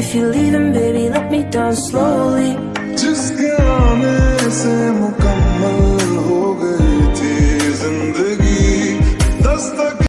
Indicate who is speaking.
Speaker 1: If you're leaving, baby, let me down slowly.